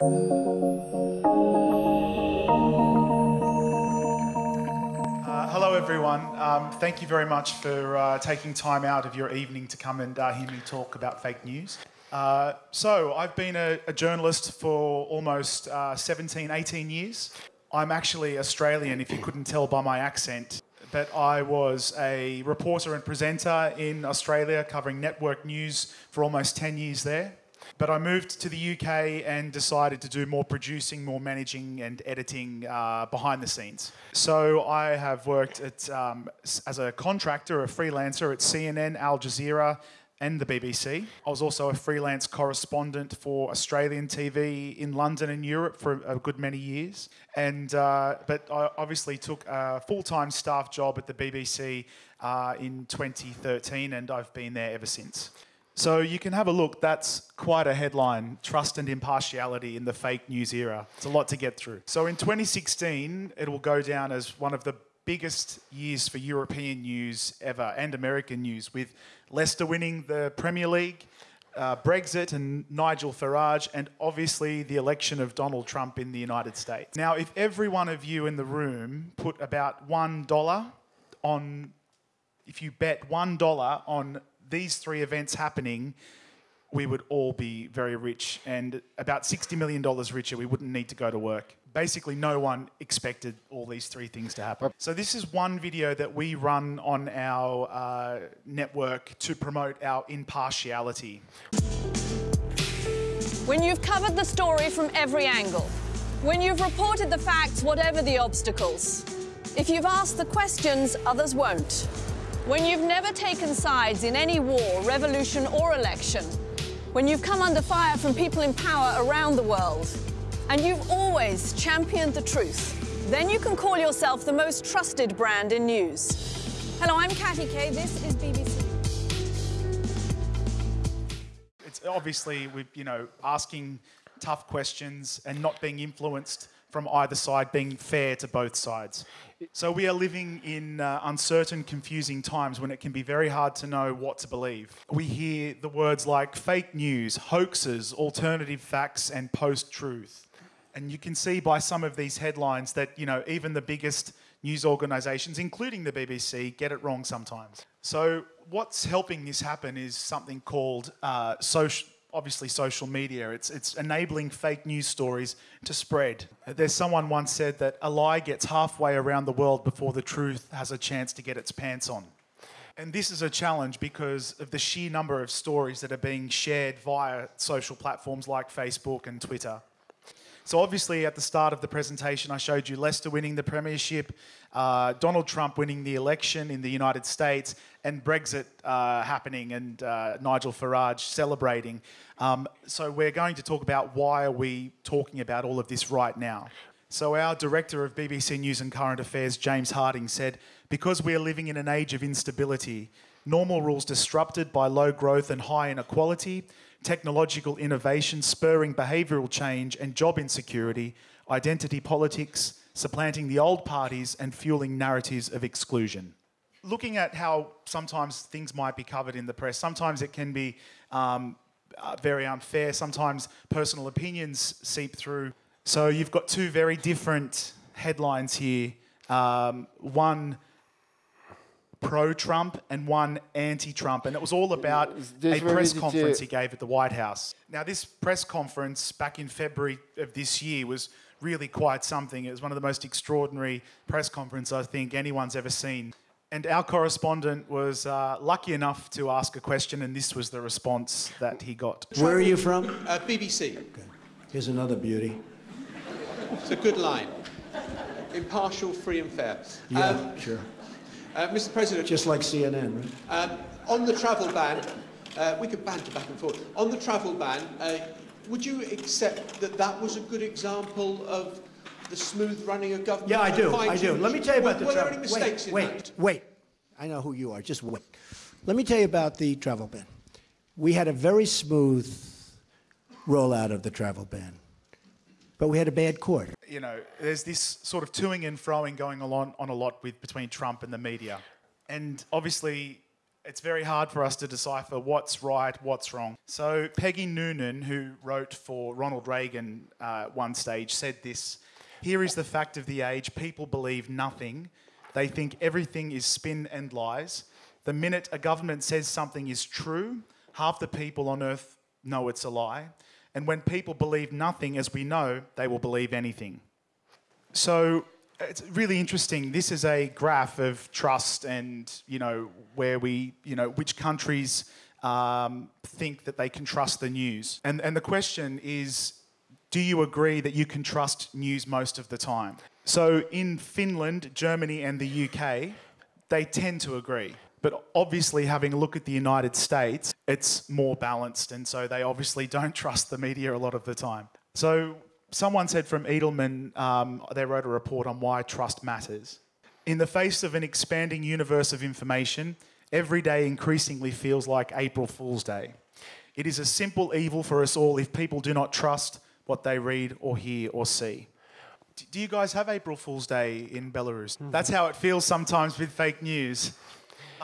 Uh, hello, everyone. Um, thank you very much for uh, taking time out of your evening to come and uh, hear me talk about fake news. Uh, so, I've been a, a journalist for almost uh, 17, 18 years. I'm actually Australian, if you couldn't tell by my accent. But I was a reporter and presenter in Australia covering network news for almost 10 years there. But I moved to the UK and decided to do more producing, more managing, and editing uh, behind the scenes. So I have worked at, um, as a contractor, a freelancer at CNN, Al Jazeera, and the BBC. I was also a freelance correspondent for Australian TV in London and Europe for a good many years. And uh, but I obviously took a full-time staff job at the BBC uh, in 2013, and I've been there ever since. So you can have a look. That's quite a headline: "Trust and impartiality in the fake news era." It's a lot to get through. So in 2016, it will go down as one of the biggest years for European news ever and American news, with Leicester winning the Premier League, uh, Brexit and Nigel Farage, and obviously the election of Donald Trump in the United States. Now, if every one of you in the room put about one dollar on if you bet one dollar on these three events happening, we would all be very rich and about $60 million richer. We wouldn't need to go to work. Basically, no one expected all these three things to happen. So, this is one video that we run on our uh, network to promote our impartiality. When you've covered the story from every angle, when you've reported the facts, whatever the obstacles, if you've asked the questions others won't, when you've never taken sides in any war, revolution, or election, when you've come under fire from people in power around the world, and you've always championed the truth, then you can call yourself the most trusted brand in news. Hello, I'm Katty Kay. This is BBC. It's obviously we you know asking tough questions and not being influenced from either side, being fair to both sides. So we are living in uh, uncertain, confusing times when it can be very hard to know what to believe. We hear the words like fake news, hoaxes, alternative facts, and post-truth. And you can see by some of these headlines that you know even the biggest news organisations, including the BBC, get it wrong sometimes. So what's helping this happen is something called uh, social. Obviously, social media. It's, it's enabling fake news stories to spread. There's someone once said that a lie gets halfway around the world before the truth has a chance to get its pants on. And this is a challenge because of the sheer number of stories that are being shared via social platforms like Facebook and Twitter. So obviously, at the start of the presentation, I showed you Leicester winning the premiership, uh, Donald Trump winning the election in the United States, and Brexit uh, happening, and uh, Nigel Farage celebrating. Um, so we're going to talk about why are we talking about all of this right now. So our director of BBC News and Current Affairs, James Harding, said, "Because we are living in an age of instability." Normal rules disrupted by low growth and high inequality, technological innovation spurring behavioural change and job insecurity, identity politics supplanting the old parties and fueling narratives of exclusion. Looking at how sometimes things might be covered in the press, sometimes it can be um, uh, very unfair, sometimes personal opinions seep through. So you've got two very different headlines here. Um, one pro-Trump and one anti-Trump, and it was all about a press conference he gave at the White House. Now, this press conference back in February of this year was really quite something. It was one of the most extraordinary press conferences I think anyone's ever seen. And our correspondent was uh, lucky enough to ask a question, and this was the response that he got. Where are you from? Uh, BBC. Here's another beauty. It's a good line. Impartial, free and fair. Yeah, Um, sure. Uh, Mr President, Just like CNN, right? um, on the travel ban, uh, we could banter back and forth. On the travel ban, uh, would you accept that that was a good example of the smooth running of government? Yeah, I do. I do. Let me tell you about were, the Were there travel. any mistakes wait, in wait, that? wait. I know who you are. Just wait. Let me tell you about the travel ban. We had a very smooth rollout of the travel ban, but we had a bad court. you know, there's this sort of toing and froing going on on a lot with between Trump and the media, and obviously, it's very hard for us to decipher what's right, what's wrong. So Peggy Noonan, who wrote for Ronald Reagan uh, one stage, said this: "Here is the fact of the age: people believe nothing. They think everything is spin and lies. The minute a government says something is true, half the people on earth know it's a lie. And when people believe nothing, as we know, they will believe anything." So it's really interesting. This is a graph of trust and, you know, where we, you know, which countries um, think that they can trust the news. And, and the question is, do you agree that you can trust news most of the time? So in Finland, Germany, and the UK, they tend to agree. But obviously, having a look at the United States, it's more balanced. And so they obviously don't trust the media a lot of the time. So someone said from Edelman, um, they wrote a report on why trust matters. In the face of an expanding universe of information, every day increasingly feels like April Fool's Day. It is a simple evil for us all if people do not trust what they read or hear or see. Do you guys have April Fool's Day in Belarus? That's how it feels sometimes with fake news.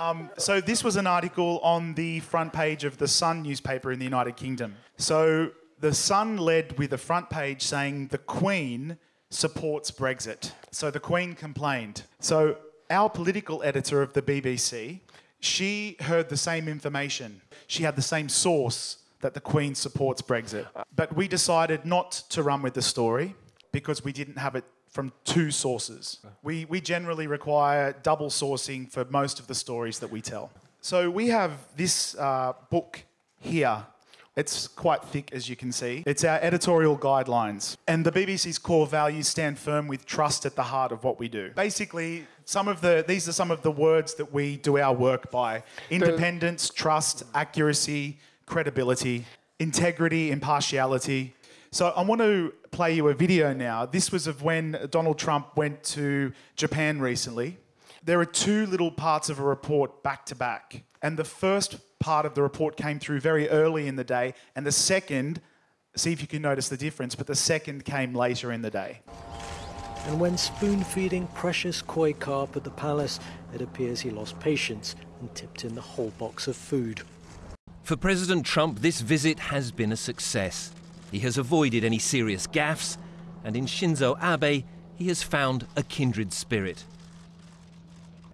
Um, so this was an article on the front page of the Sun newspaper in the United Kingdom. So the Sun led with a front page saying the Queen supports Brexit. So the Queen complained. So our political editor of the BBC, she heard the same information. She had the same source that the Queen supports Brexit. But we decided not to run with the story because we didn't have it from two sources. We, we generally require double sourcing for most of the stories that we tell. So we have this uh, book here. It's quite thick, as you can see. It's our editorial guidelines. And the BBC's core values stand firm with trust at the heart of what we do. Basically, some of the, these are some of the words that we do our work by independence, trust, accuracy, credibility, integrity, impartiality. So I want to play you a video now. This was of when Donald Trump went to Japan recently. There are two little parts of a report back to back. And the first part of the report came through very early in the day, and the second, see if you can notice the difference, but the second came later in the day. And when spoon feeding precious koi carp at the palace, it appears he lost patience and tipped in the whole box of food. For President Trump, this visit has been a success. He has avoided any serious gaffes, and in Shinzo Abe, he has found a kindred spirit.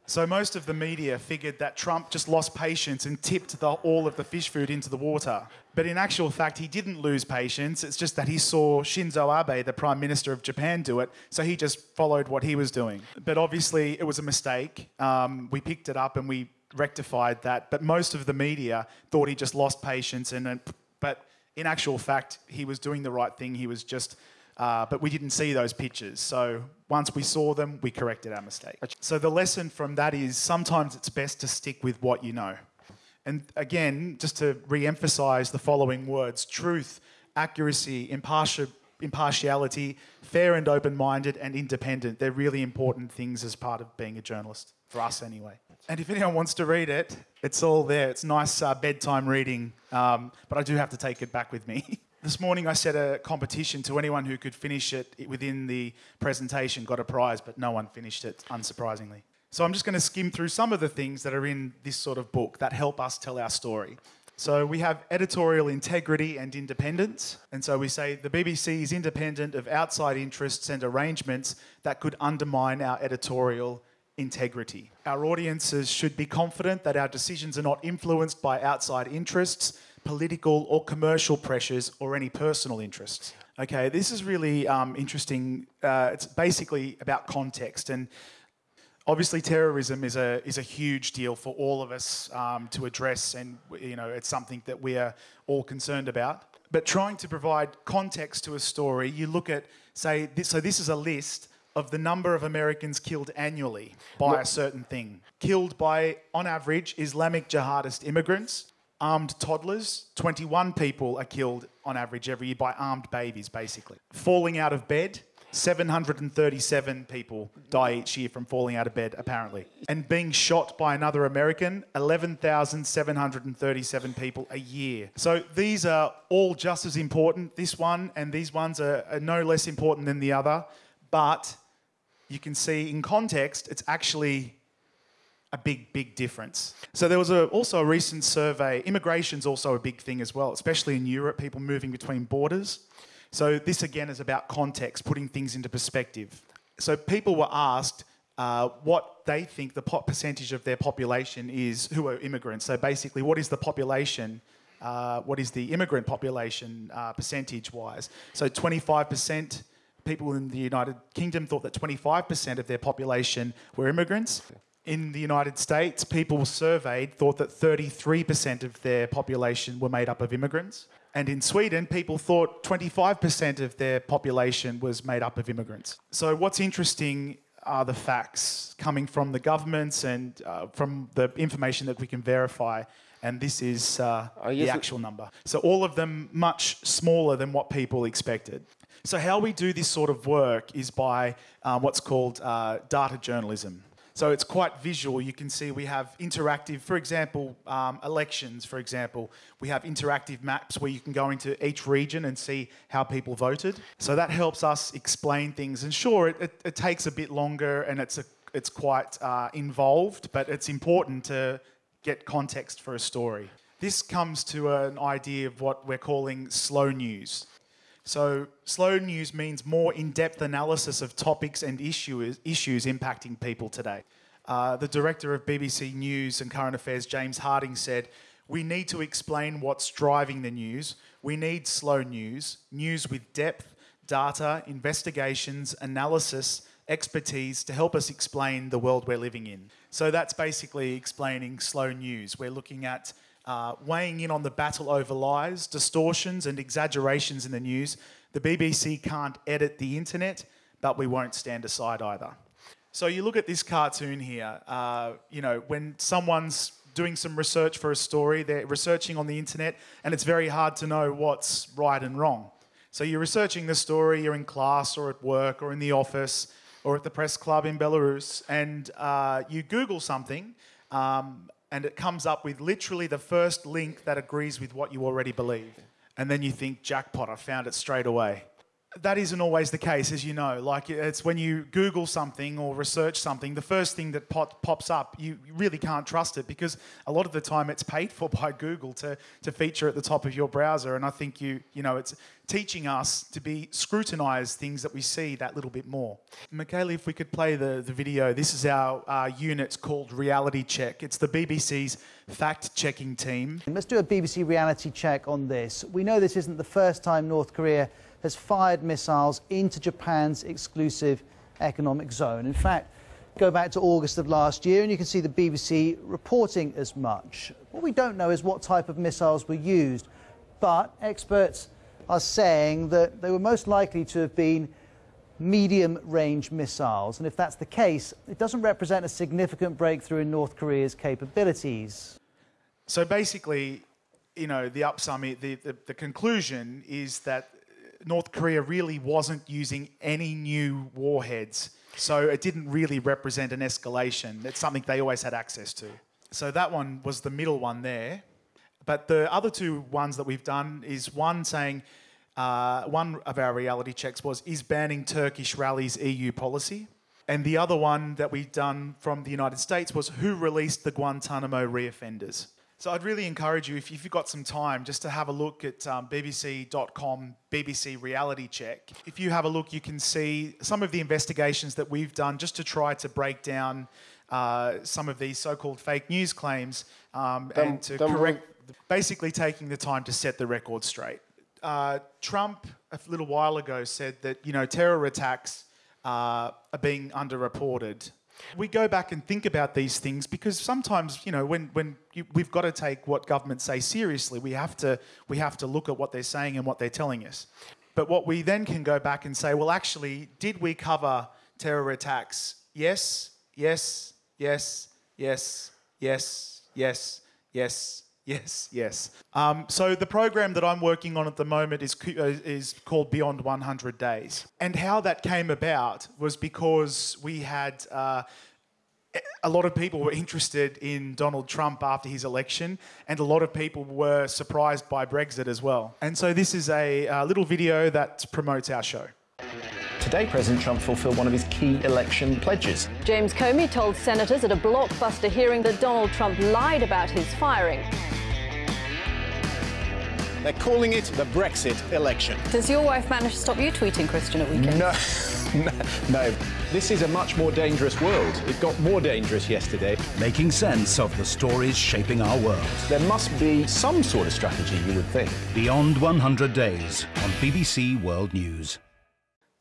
So most of the media figured that Trump just lost patience and tipped the, all of the fish food into the water. But in actual fact, he didn't lose patience. It's just that he saw Shinzo Abe, the Prime Minister of Japan, do it, so he just followed what he was doing. But obviously, it was a mistake. Um, we picked it up and we rectified that. But most of the media thought he just lost patience, and then- but in actual fact, he was doing the right thing. He was just uh, but we didn't see those pictures. So once we saw them, we corrected our mistake. So the lesson from that is sometimes it's best to stick with what you know. And again, just to re emphasize the following words truth, accuracy, impartial, impartiality, fair and open minded, and independent. They're really important things as part of being a journalist, for us anyway. And if anyone wants to read it, it's all there. It's nice uh, bedtime reading, um, but I do have to take it back with me. This morning I set a competition to anyone who could finish it within the presentation got a prize, but no one finished it, unsurprisingly. So I'm just going to skim through some of the things that are in this sort of book that help us tell our story. So we have editorial integrity and independence. And so we say the BBC is independent of outside interests and arrangements that could undermine our editorial integrity. Our audiences should be confident that our decisions are not influenced by outside interests, political or commercial pressures, or any personal interests. Okay, this is really um, interesting. Uh, it's basically about context and obviously terrorism is a is a huge deal for all of us um, to address, and you know it's something that we are all concerned about. But trying to provide context to a story, you look at say this, so this is a list of the number of Americans killed annually by a certain thing. Killed by, on average, Islamic jihadist immigrants. Armed toddlers, 21 people are killed on average every year by armed babies, basically. Falling out of bed, 737 people die each year from falling out of bed, apparently. And being shot by another American, 11,737 people a year. So these are all just as important. This one and these ones are, are no less important than the other. But you can see in context, it's actually a big, big difference. So there was a, also a recent survey. Immigration's also a big thing as well, especially in Europe, people moving between borders. So this again is about context, putting things into perspective. So people were asked uh, what they think the percentage of their population is who are immigrants. So basically, what is the population? Uh, what is the immigrant population uh, percentage-wise? So 25% people in the United Kingdom thought that 25% of their population were immigrants. In the United States, people surveyed thought that 33% of their population were made up of immigrants. And in Sweden, people thought 25% of their population was made up of immigrants. So what's interesting are the facts coming from the governments and uh, from the information that we can verify. And this is uh, the actual number. So all of them much smaller than what people expected. So how we do this sort of work is by uh, what's called uh, data journalism. So it's quite visual. You can see we have interactive, for example, um, elections, for example, we have interactive maps where you can go into each region and see how people voted. So that helps us explain things. And sure, it, it, it takes a bit longer and it's, a, it's quite uh, involved, but it's important to get context for a story. This comes to an idea of what we're calling slow news. So slow news means more in-depth analysis of topics and issues, issues impacting people today. Uh, the director of BBC News and Current Affairs, James Harding, said, we need to explain what's driving the news. We need slow news, news with depth, data, investigations, analysis, expertise to help us explain the world we're living in. So that's basically explaining slow news. We're looking at uh, weighing in on the battle over lies, distortions and exaggerations in the news. The BBC can't edit the internet, but we won't stand aside either. So you look at this cartoon here, uh, you know, when someone's doing some research for a story, they're researching on the internet, and it's very hard to know what's right and wrong. So you're researching the story, you're in class or at work or in the office or at the press club in Belarus, and uh, you Google something, um, and it comes up with literally the first link that agrees with what you already believe. And then you think, jackpot, I found it straight away. That isn't always the case, as you know. Like, it's when you Google something or research something, the first thing that pop, pops up, you really can't trust it because a lot of the time it's paid for by Google to, to feature at the top of your browser. And I think you, you know, it's, teaching us to be scrutinise things that we see that little bit more. Michaela, if we could play the, the video, this is our uh, unit called Reality Check. It's the BBC's fact-checking team. Let's do a BBC reality check on this. We know this isn't the first time North Korea has fired missiles into Japan's exclusive economic zone. In fact, go back to August of last year and you can see the BBC reporting as much. What we don't know is what type of missiles were used, but experts are saying that they were most likely to have been medium range missiles. And if that's the case, it doesn't represent a significant breakthrough in North Korea's capabilities. So basically, you know, the upsum, the, the, the conclusion is that North Korea really wasn't using any new warheads. So it didn't really represent an escalation. It's something they always had access to. So that one was the middle one there. But the other two ones that we've done is one saying, uh, one of our reality checks was, is banning Turkish rallies EU policy? And the other one that we've done from the United States was who released the Guantanamo reoffenders? So I'd really encourage you, if you've got some time, just to have a look at um, bbc.com, BBC Reality Check. If you have a look, you can see some of the investigations that we've done just to try to break down uh, some of these so-called fake news claims um, and to correct basically taking the time to set the record straight. Uh, Trump, a little while ago, said that, you know, terror attacks uh, are being underreported. We go back and think about these things because sometimes, you know, when, when you, we've got to take what governments say seriously, we have, to, we have to look at what they're saying and what they're telling us. But what we then can go back and say, well, actually, did we cover terror attacks? Yes, yes, yes, yes, yes, yes, yes, Yes, yes. Um, so the program that I'm working on at the moment is, uh, is called Beyond 100 Days. And how that came about was because we had uh, a lot of people were interested in Donald Trump after his election, and a lot of people were surprised by Brexit as well. And so this is a, a little video that promotes our show. today President Trump fulfilled one of his key election pledges. James Comey told senators at a blockbuster hearing that Donald Trump lied about his firing. They're calling it the Brexit election. Does your wife manage to stop you tweeting, Christian, at weekends? No, no, This is a much more dangerous world. It got more dangerous yesterday. Making sense of the stories shaping our world. There must be some sort of strategy, you would think. Beyond 100 Days on BBC World News.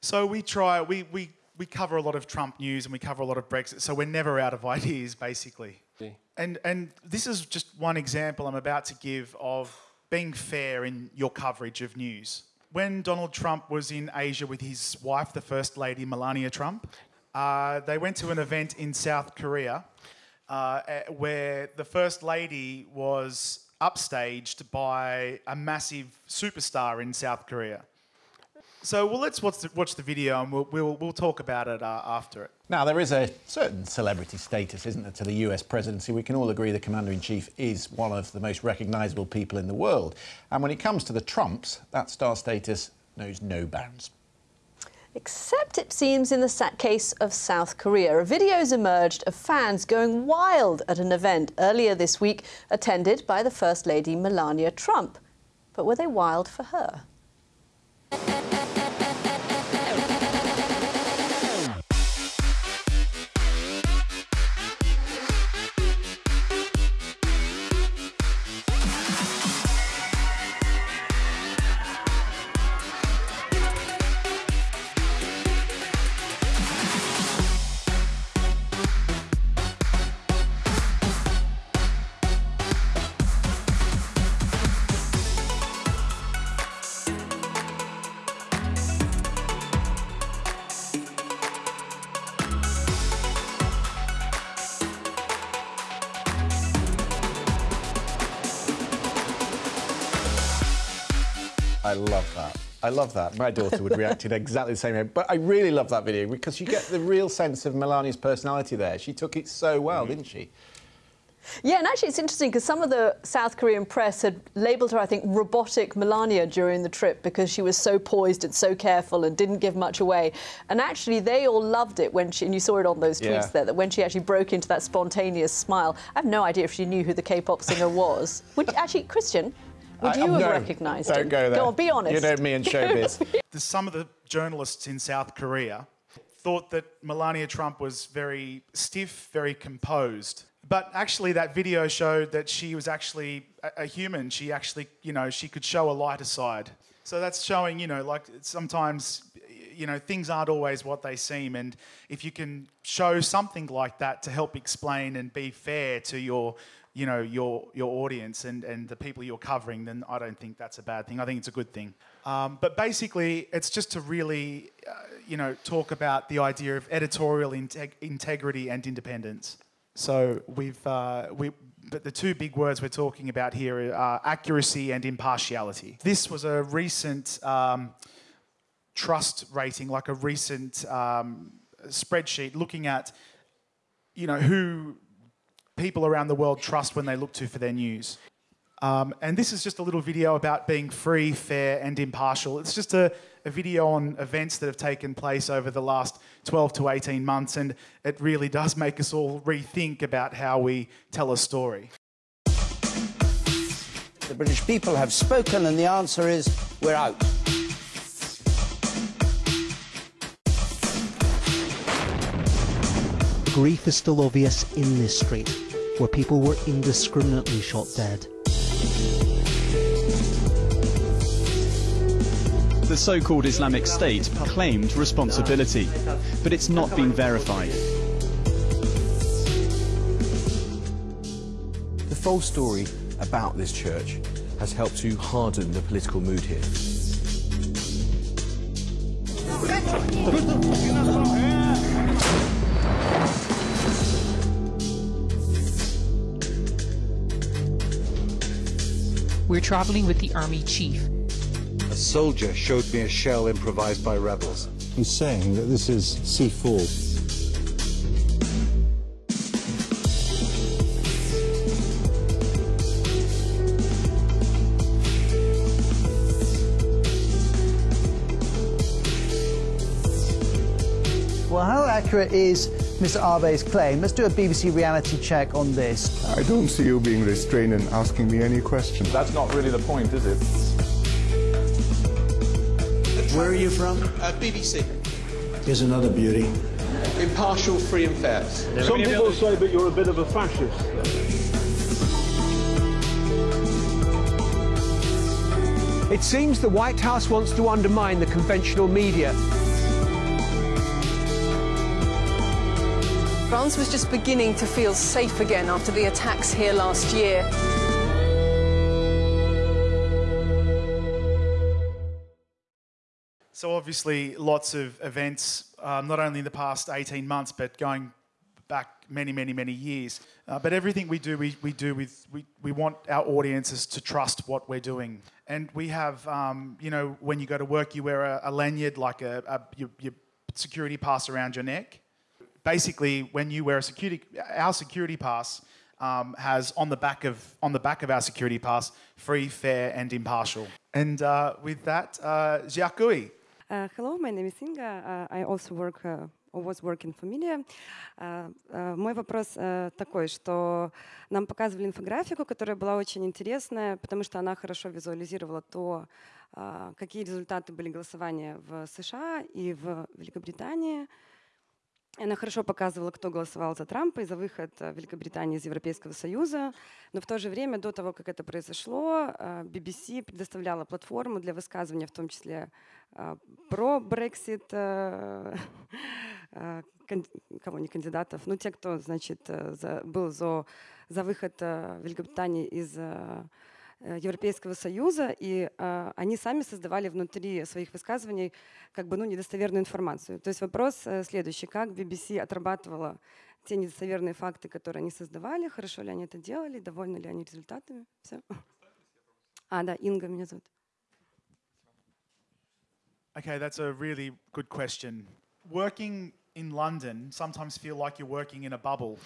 So we try, we, we, we cover a lot of Trump news and we cover a lot of Brexit, so we're never out of ideas, basically. Yeah. And, and this is just one example I'm about to give of being fair in your coverage of news. When Donald Trump was in Asia with his wife, the First Lady Melania Trump, uh, they went to an event in South Korea uh, where the First Lady was upstaged by a massive superstar in South Korea. So, well, let's watch the, watch the video and we'll, we'll, we'll talk about it uh, after it. Now, there is a certain celebrity status, isn't there, to the US presidency? We can all agree the Commander in Chief is one of the most recognisable people in the world. And when it comes to the Trumps, that star status knows no bounds. Except it seems in the case of South Korea. A video has emerged of fans going wild at an event earlier this week attended by the First Lady Melania Trump. But were they wild for her? Love that. I love that. My daughter would react in exactly the same way. But I really love that video because you get the real sense of Melania's personality there. She took it so well, mm -hmm. didn't she? Yeah, and actually it's interesting because some of the South Korean press had labelled her, I think, robotic Melania during the trip because she was so poised and so careful and didn't give much away. And actually they all loved it when she, and you saw it on those tweets yeah. there, that when she actually broke into that spontaneous smile. I have no idea if she knew who the K-pop singer was. Would actually, Christian, would you I, have no, recognised don't him? Don't go there. Go on, be honest. You know me and showbiz. Some of the journalists in South Korea thought that Melania Trump was very stiff, very composed. But actually, that video showed that she was actually a, a human. She actually, you know, she could show a lighter side. So that's showing, you know, like sometimes, you know, things aren't always what they seem. And if you can show something like that to help explain and be fair to your you know, your, your audience and, and the people you're covering, then I don't think that's a bad thing. I think it's a good thing. Um, but basically, it's just to really, uh, you know, talk about the idea of editorial integ integrity and independence. So we've, uh, we, but the two big words we're talking about here are accuracy and impartiality. This was a recent um, trust rating, like a recent um, spreadsheet looking at, you know, who people around the world trust when they look to for their news. Um, and this is just a little video about being free, fair, and impartial. It's just a, a, video on events that have taken place over the last 12 to 18 months, and it really does make us all rethink about how we tell a story. The British people have spoken, and the answer is we're out. Grief is still obvious in this street where people were indiscriminately shot dead. The so-called Islamic State claimed responsibility, but it's not been verified. The false story about this church has helped to harden the political mood here. We're traveling with the army chief. A soldier showed me a shell improvised by rebels. He's saying that this is C4. Well, how accurate is Mr. Abe's claim? Let's do a BBC reality check on this. I don't see you being restrained and asking me any questions. That's not really the point, is it? Where are you from? Uh, BBC. Here's another beauty. Impartial, free and fair. Some people say that you're a bit of a fascist. It seems the White House wants to undermine the conventional media. France was just beginning to feel safe again after the attacks here last year. So obviously, lots of events, um, not only in the past 18 months, but going back many, many, many years. Uh, but everything we do, we, we do with, we, we want our audiences to trust what we're doing. And we have, um, you know, when you go to work, you wear a, a lanyard, like a, a your, your security pass around your neck. Basically, when you wear a security, our security pass um, has on the back of on the back of our security pass, free, fair, and impartial. And uh, with that, uh, Jiakui. Uh, hello, my name is Inga. Uh, I also work uh, or was working. Uh, uh, мой вопрос uh, такой, что нам показывали инфографику, которая была очень интересная, потому что она хорошо визуализировала то, uh, какие результаты были голосования в США и в Великобритании. Она хорошо показывала, кто голосовал за Трампа и за выход Великобритании из Европейского Союза. Но в то же время, до того, как это произошло, BBC предоставляла платформу для высказывания, в том числе про Брексит, кого не кандидатов, ну те, кто, значит, был за, за выход Великобритании из Европейского Союза, и э, они сами создавали внутри своих высказываний как бы ну, недостоверную информацию. То есть вопрос э, следующий. Как BBC отрабатывала те недостоверные факты, которые они создавали, хорошо ли они это делали, довольны ли они результатами? Все. А, да, Инга меня зовут. Okay, that's a really good question. Working in London sometimes feel like you're working in a bubble.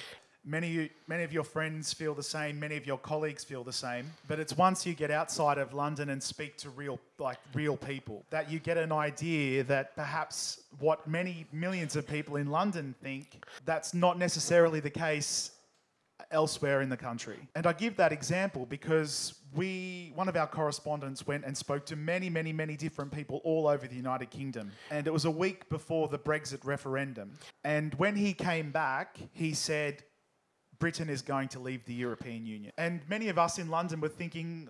Many, many of your friends feel the same, many of your colleagues feel the same, but it's once you get outside of London and speak to real, like real people, that you get an idea that perhaps what many millions of people in London think, that's not necessarily the case elsewhere in the country. And I give that example because we, one of our correspondents went and spoke to many, many, many different people all over the United Kingdom. And it was a week before the Brexit referendum. And when he came back, he said, Britain is going to leave the European Union. And many of us in London were thinking,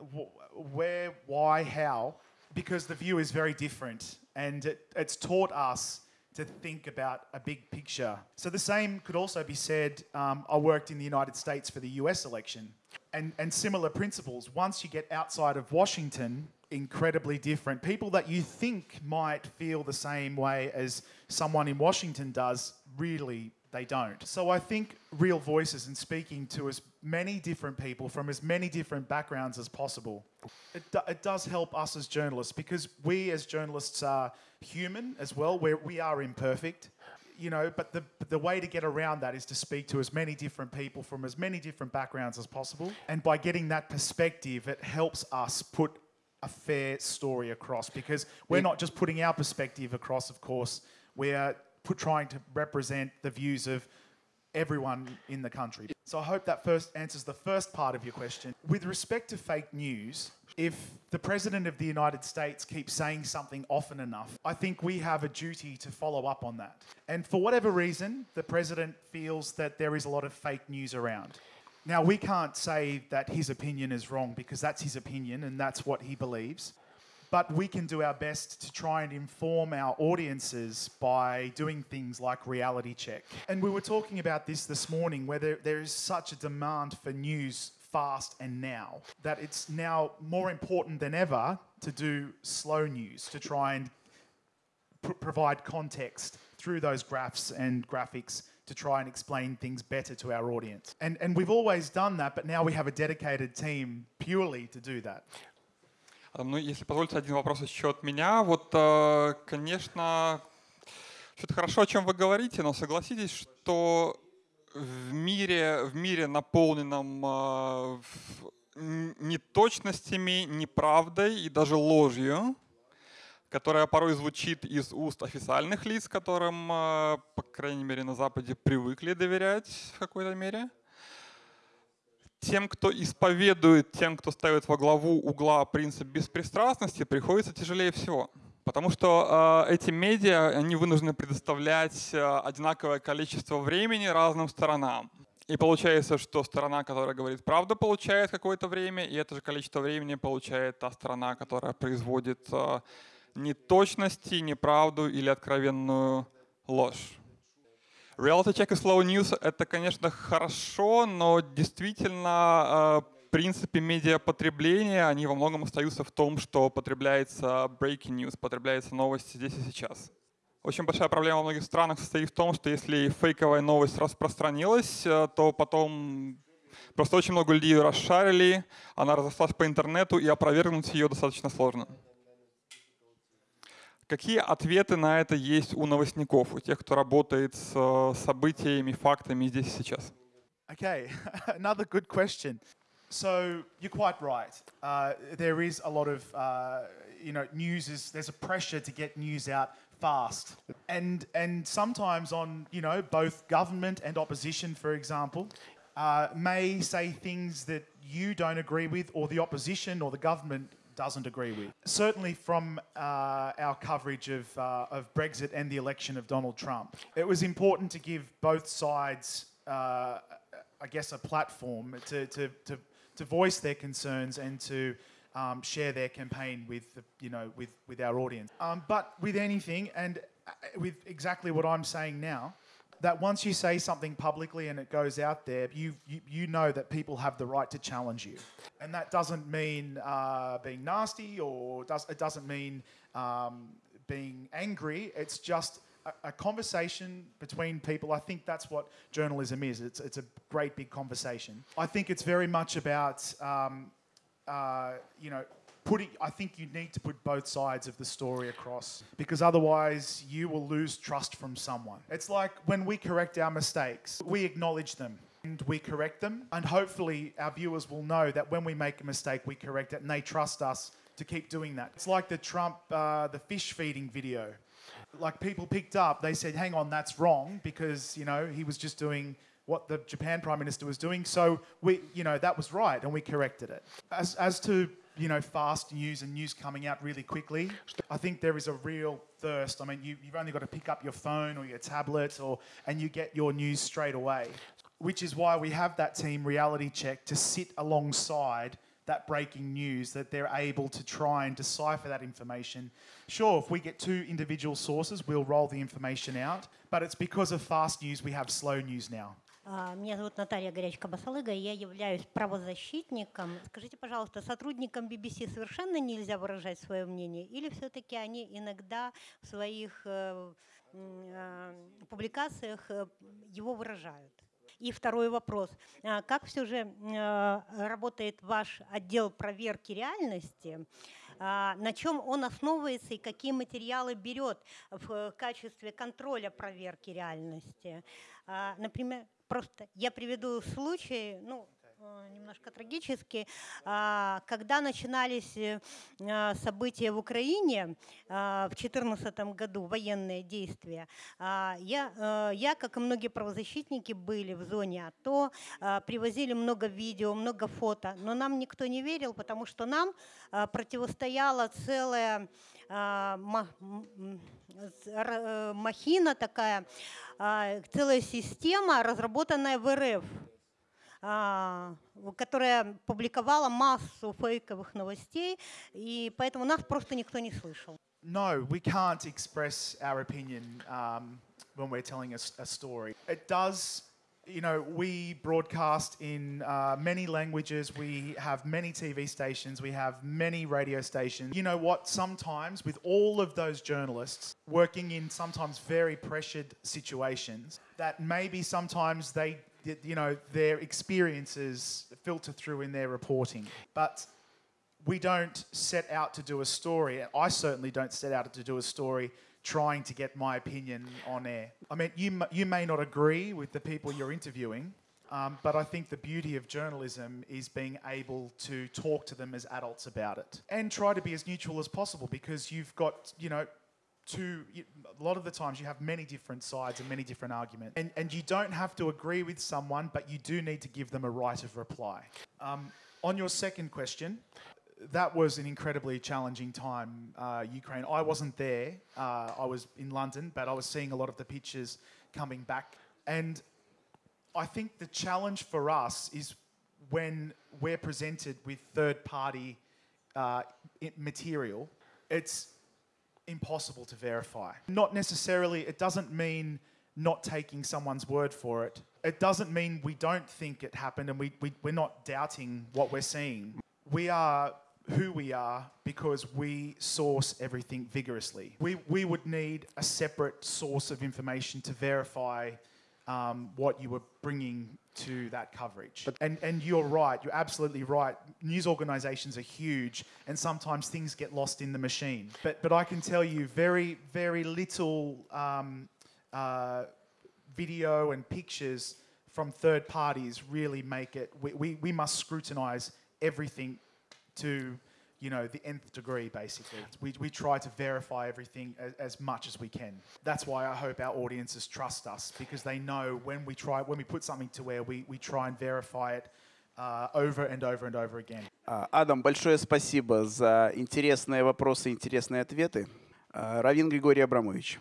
where, why, how? Because the view is very different. And it, it's taught us to think about a big picture. So the same could also be said. Um, I worked in the United States for the US election, and, and similar principles. Once you get outside of Washington, incredibly different. People that you think might feel the same way as someone in Washington does, really they don't. So I think real voices and speaking to as many different people from as many different backgrounds as possible, it, do, it does help us as journalists because we as journalists are human as well. We're, we are imperfect, you know, but the, the way to get around that is to speak to as many different people from as many different backgrounds as possible. And by getting that perspective, it helps us put a fair story across because we're not just putting our perspective across, of course, we're put, trying to represent the views of everyone in the country. So I hope that first answers the first part of your question. With respect to fake news, if the President of the United States keeps saying something often enough, I think we have a duty to follow up on that. And for whatever reason, the President feels that there is a lot of fake news around. Now, we can't say that his opinion is wrong because that's his opinion and that's what he believes but we can do our best to try and inform our audiences by doing things like reality check. And we were talking about this this morning, where there is such a demand for news fast and now that it's now more important than ever to do slow news to try and pr provide context through those graphs and graphics to try and explain things better to our audience. And, and we've always done that, but now we have a dedicated team purely to do that. Ну, если позволите, один вопрос еще от меня. Вот, э, конечно, это хорошо, о чем вы говорите, но согласитесь, что в мире, в мире наполненном э, неточностями, неправдой и даже ложью, которая порой звучит из уст официальных лиц, которым э, крайней мере, на Западе привыкли доверять в какой-то мере. Тем, кто исповедует, тем, кто ставит во главу угла принцип беспристрастности, приходится тяжелее всего. Потому что э, эти медиа, они вынуждены предоставлять э, одинаковое количество времени разным сторонам. И получается, что сторона, которая говорит правду, получает какое-то время, и это же количество времени получает та сторона, которая производит э, неточности, неправду или откровенную ложь. Reality check и slow news — это, конечно, хорошо, но действительно в принципе медиапотребления, они во многом остаются в том, что потребляется breaking news, потребляется новости здесь и сейчас. Очень большая проблема во многих странах состоит в том, что если фейковая новость распространилась, э, то потом просто очень много людей расшарили, она разошлась по интернету, и опровергнуть ее достаточно сложно. Какие ответы на это есть у новостников, у тех, кто работает с э, событиями, фактами здесь и сейчас? Okay, another good question. So you're quite right. Uh, there is a lot of, uh, you know, news is, there's a pressure to get news out fast. And, and sometimes on, you know, both government and opposition, for example, uh, may say things that you don't agree with or the opposition or the government doesn't agree with. Certainly from uh, our coverage of, uh, of Brexit and the election of Donald Trump, it was important to give both sides, uh, I guess, a platform to, to, to, to voice their concerns and to um, share their campaign with, you know, with, with our audience. Um, but with anything, and uh, with exactly what I'm saying now, that once you say something publicly and it goes out there, you, you, you know that people have the right to challenge you. And that doesn't mean uh, being nasty or does, it doesn't mean um, being angry. It's just a, a, conversation between people. I think that's what journalism is. It's, it's a great big conversation. I think it's very much about um, uh, you know, putting, I think you need to put both sides of the story across because otherwise you will lose trust from someone. It's like when we correct our mistakes, we acknowledge them and we correct them. And hopefully our viewers will know that when we make a mistake, we correct it and they trust us to keep doing that. It's like the Trump, uh, the fish feeding video. Like people picked up, they said, hang on, that's wrong because, you know, he was just doing what the Japan Prime Minister was doing. So we, you know, that was right, and we corrected it. As, as to you know, fast news and news coming out really quickly. I think there is a real thirst. I mean, you, you've only got to pick up your phone or your tablet, or and you get your news straight away. Which is why we have that team reality check to sit alongside that breaking news that they're able to try and decipher that information. Sure, if we get two individual sources, we'll roll the information out, but it's because of fast news we have slow news now. Меня зовут Наталья Горячка-Басалыга, я являюсь правозащитником. Скажите, пожалуйста, сотрудникам BBC совершенно нельзя выражать свое мнение или все-таки они иногда в своих э, э, публикациях его выражают? И второй вопрос. Как все же работает ваш отдел проверки реальности? На чем он основывается и какие материалы берет в качестве контроля проверки реальности? Например, Просто я приведу случай, ну, немножко трагический. А, когда начинались э, события в Украине а, в 2014 году, военные действия, а, я, э, я, как и многие правозащитники, были в зоне АТО, привозили много видео, много фото, но нам никто не верил, потому что нам противостояла целая махина такая, целая система, разработанная в РФ, которая публиковала массу фейковых новостей, и поэтому нас просто никто не слышал. No, we can't express our opinion um, when we're telling a, a story. It does you know, we broadcast in uh, many languages. We have many TV stations. We have many radio stations. You know what? Sometimes, with all of those journalists working in sometimes very pressured situations, that maybe sometimes they, you know, their experiences filter through in their reporting. But we don't set out to do a story. I certainly don't set out to do a story trying to get my opinion on air. I mean, you, you may not agree with the people you're interviewing, um, but I think the beauty of journalism is being able to talk to them as adults about it and try to be as neutral as possible because you've got, you know, a lot of the times you have many different sides and many different arguments. And, and you don't have to agree with someone, but you do need to give them a right of reply. Um, on your second question, that was an incredibly challenging time, uh, Ukraine. I wasn't there. Uh, I was in London, but I was seeing a lot of the pictures coming back. And I think the challenge for us is when we're presented with third party uh, material, it's impossible to verify. Not necessarily, it doesn't mean not taking someone's word for it. It doesn't mean we don't think it happened and we, we, we're not doubting what we're seeing. We are who we are because we source everything vigorously. We, we would need a separate source of information to verify um, what you were bringing to that coverage. and, and you're right, you're absolutely right. News organisations are huge, and sometimes things get lost in the machine. But, but I can tell you, very, very little um, uh, video and pictures from third parties really make it. We, we, we must scrutinise everything to you know the nth degree basically we, we try to verify everything as, as much as we can that's why i hope our audiences trust us because they know when we try when we put something to air we, we try and verify it uh, over and over and over again А, Адам, большое спасибо за интересные вопросы, интересные ответы. А, Равин Григорий Абрамович.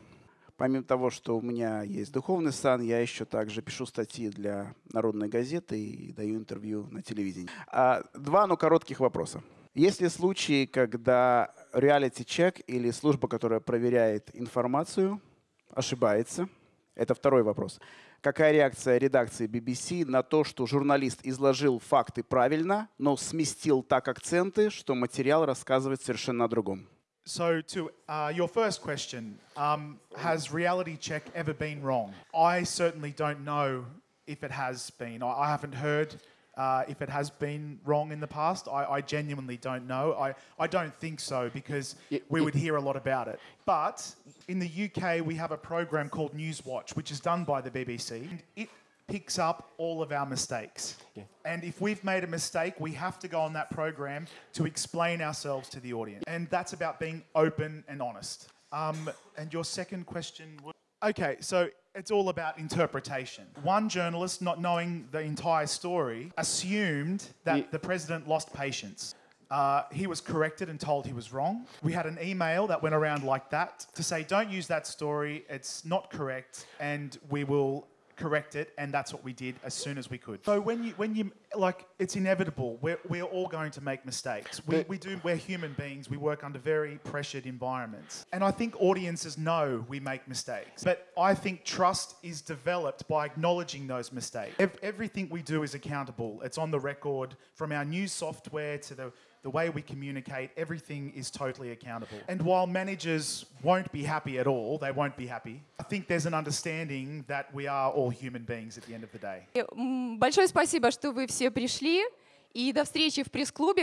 Помимо того, что у меня есть духовный сан, я еще также пишу статьи для Народной газеты и даю интервью на телевидении. А, Два, но коротких вопроса. Есть ли случаи, когда реалити-чек или служба, которая проверяет информацию, ошибается? Это второй вопрос. Какая реакция редакции BBC на то, что журналист изложил факты правильно, но сместил так акценты, что материал рассказывает совершенно о другом? So, to uh, your first question, um, has reality check ever been wrong? I certainly don't know if it has been. I, haven't heard uh, if it has been wrong in the past. I, I genuinely don't know. I, I don't think so because we would hear a lot about it. But in the UK, we have a program called Newswatch, which is done by the BBC. And it picks up all of our mistakes. And if we've made a mistake, we have to go on that program to explain ourselves to the audience. And that's about being open and honest. Um, and your second question was okay, so it's all about interpretation. One journalist, not knowing the entire story, assumed that the president lost patience. Uh, he was corrected and told he was wrong. We had an email that went around like that to say, don't use that story, it's not correct, and we will correct it, and that's what we did as soon as we could. So when you, when you, like, it's inevitable. We're, we're all going to make mistakes. We, we do, we're human beings. We work under very pressured environments. And I think audiences know we make mistakes. But I think trust is developed by acknowledging those mistakes. Ev- everything we do is accountable. It's on the record from our new software to the the way we communicate, everything is totally accountable. And while managers won't be happy at all, they won't be happy, I think there's an understanding that we are all human beings at the end of the day. М, Большое спасибо, что вы все пришли. И до встречи в пресс-клубе.